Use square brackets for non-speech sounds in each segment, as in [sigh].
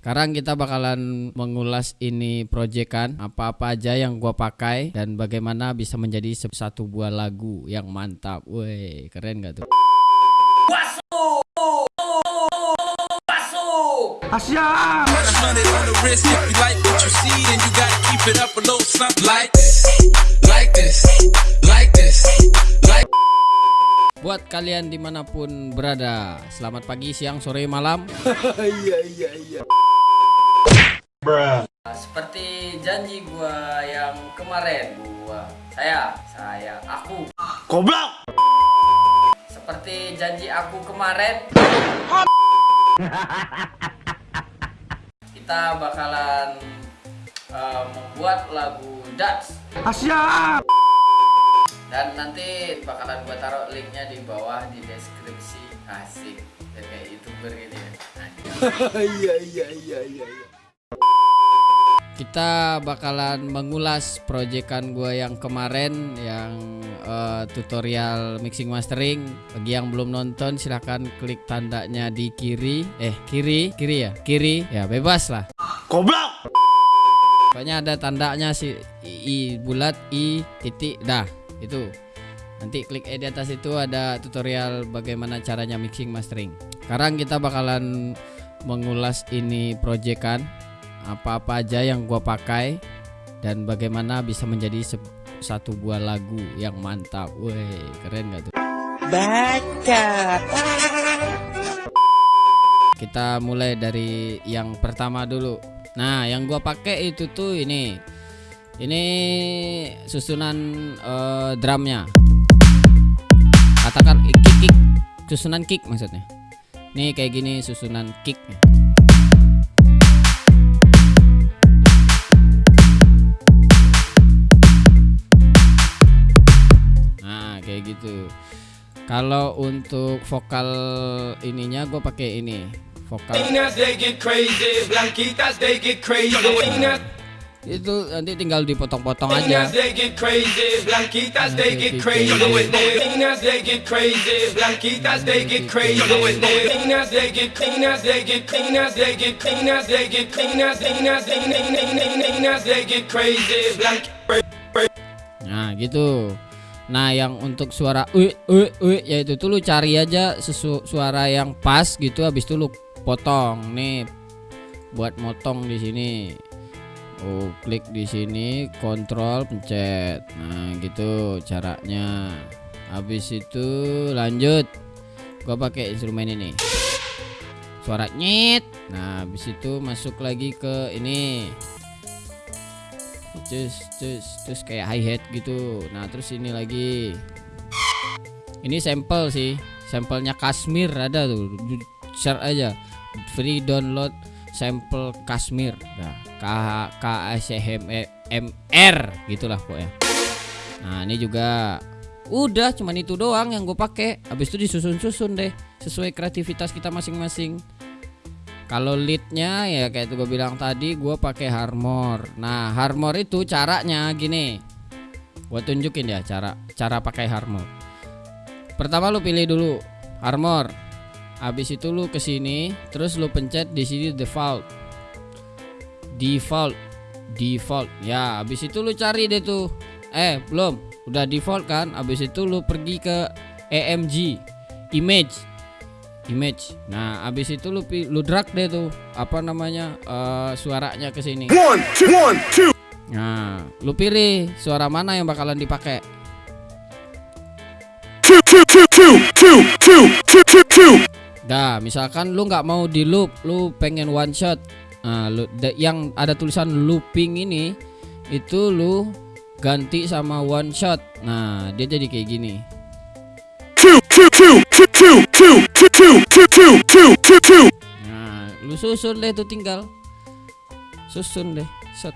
Sekarang kita bakalan mengulas ini proyekan apa-apa aja yang gua pakai dan bagaimana bisa menjadi satu buah lagu yang mantap. Woi, keren gak tuh? Buat kalian di mana pun berada, selamat pagi, siang, sore, malam. [laughs] Iya, iya, iya. Seperti janji gua yang kemarin, gua saya, saya, aku. Goblok. Seperti janji aku kemarin. Kita bakalan uh, membuat lagu dance Asia. dan nanti bakalan gua taruh linknya di bawah di deskripsi asik dan kayak youtuber gitu ya. [laughs] Iya iya iya iya. iya. Kita bakalan mengulas proyekan gua yang kemarin yang eh, tutorial mixing mastering. Bagi yang belum nonton silahkan klik tandanya di kiri. Eh kiri, kiri ya, kiri ya bebas lah. Goblok. Pokoknya ada tandanya si i, i bulat i titik dah itu. Nanti klik eh, di atas itu ada tutorial bagaimana caranya mixing mastering. Sekarang kita bakalan mengulas ini proyekan apa-apa aja yang gua pakai dan bagaimana bisa menjadi satu buah lagu yang mantap. Woi, keren gak tuh? Baca. Kita mulai dari yang pertama dulu. Nah, yang gua pakai itu tuh ini. Ini susunan eh, drumnya. Katakan kick kick, susunan kick maksudnya. Nih kayak gini susunan kicknya. gitu kalau untuk vokal ininya gue pakai ini vokal itu nanti tinggal dipotong-potong aja nah gitu Nah, yang untuk suara ui ui ui yaitu tuh lu cari aja sesu suara yang pas gitu habis itu lu potong. Nih buat motong di sini. Oh, klik di sini, kontrol pencet. Nah, gitu caranya. Habis itu lanjut. Gua pakai instrumen ini. Suara nyet. Nah, habis itu masuk lagi ke ini terus terus terus kayak hi hat gitu. Nah terus ini lagi. Ini sampel sih. Sampelnya Kashmir ada tuh. Share aja. Free download sampel Kashmir. Nah. K K S M E M R gitulah pokoknya. Nah ini juga udah cuman itu doang yang gue pakai. Habis itu disusun-susun deh sesuai kreativitas kita masing-masing kalau leadnya ya kayak itu gue bilang tadi gue pakai Harmor. Nah Harmor itu caranya gini. Gue tunjukin ya cara cara pakai Harmor. Pertama lu pilih dulu Harmor. Habis itu lu ke sini, terus lu pencet di sini default. Default. Default. Ya, habis itu lu cari deh tuh. Eh, belum. Udah default kan? Habis itu lu pergi ke EMG image image. Nah, abis itu lu lu drag deh tuh apa namanya eh, suaranya ke sini. One two one two. Nah, lu pilih suara mana yang bakalan dipakai. Two two two two two two two two two. Dah, misalkan lu nggak mau di loop, lu pengen one shot. Nah, lu yang ada tulisan looping ini itu lu ganti sama one shot. Nah, dia jadi kayak gini. Two two two two two two two two two two two two two. Nah, lu susun deh tuh tinggal. Susun deh, set.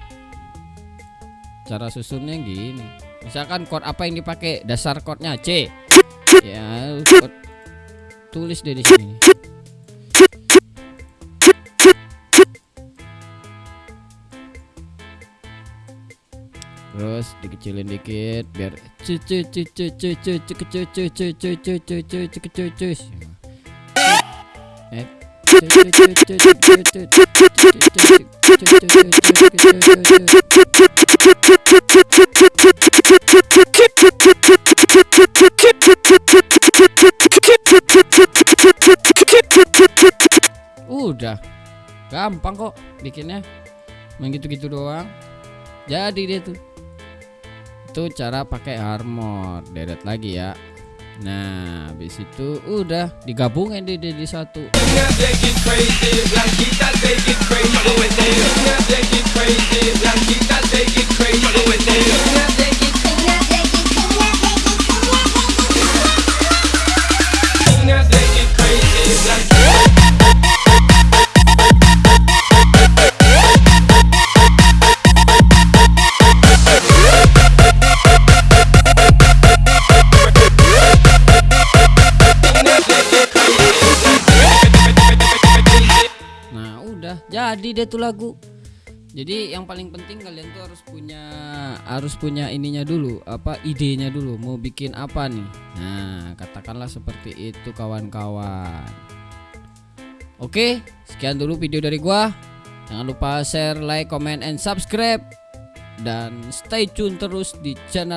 Cara susunnya gini. Misalkan chord apa yang dipakai? Dasar chordnya C. Ya, chord- tulis deh di sini. Terus dikecilin dikit biar cu cu cu cu cu cu cu cu cu cu Udah. Gampang kok bikinnya. Main gitu-gitu doang. Jadi dia tuh. Itu cara pakai armor. Deret lagi ya Nah habis itu udah digabungin di, di satu Latinas udah jadi deh tuh lagu. Jadi yang paling penting kalian tuh harus punya harus punya ininya dulu apa idenya dulu mau bikin apa nih. Nah katakanlah seperti itu kawan-kawan. Oke sekian dulu video dari gua. Jangan lupa share like comment and subscribe. Dan stay tune terus di channel